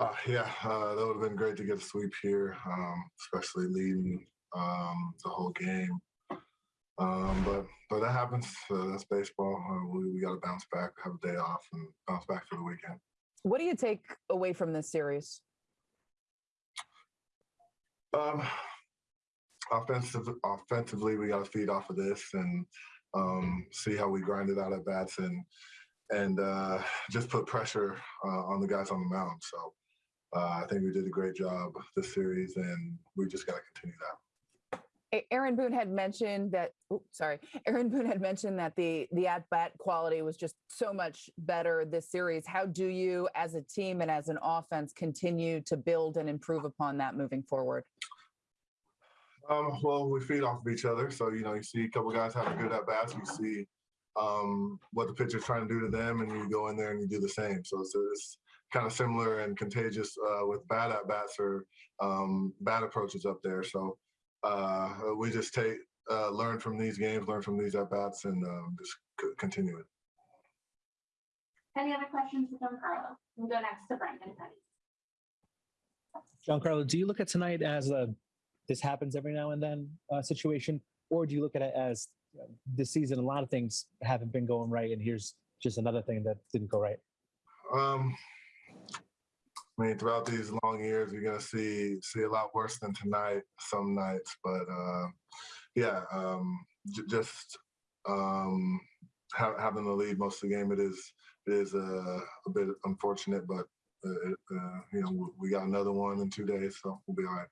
Uh, yeah, uh, that would have been great to get a sweep here, um, especially leading um, the whole game. Um, but but that happens. Uh, that's baseball. Uh, we we got to bounce back, have a day off, and bounce back for the weekend. What do you take away from this series? Um, offensive, offensively, we got to feed off of this and um, see how we grind it out at bats and and uh, just put pressure uh, on the guys on the mound. So uh, I think we did a great job this series, and we just got to continue that. Aaron Boone had mentioned that. oops, sorry, Aaron Boone had mentioned that the the at bat quality was just so much better this series. How do you, as a team and as an offense, continue to build and improve upon that moving forward? Um, well, we feed off of each other. So, you know, you see a couple guys having good at bats, you see um, what the pitcher's trying to do to them, and you go in there and you do the same. So it's, it's kind of similar and contagious uh, with bad at bats or um, bad approaches up there. So uh, we just take, uh, learn from these games, learn from these at bats, and um, just c- continue it. Any other questions for Giancarlo? We'll go next to Brendan Kuty. Giancarlo, do you look at tonight as a this happens every now and then uh, situation, or do you look at it as uh, this season a lot of things haven't been going right, and here's just another thing that didn't go right? Um, I mean, throughout these long years, you're gonna see see a lot worse than tonight some nights, but uh, yeah, um, j- just um, ha- having the lead most of the game, it is it is uh, a bit unfortunate, but uh, uh, you know we got another one in two days, so we'll be all right.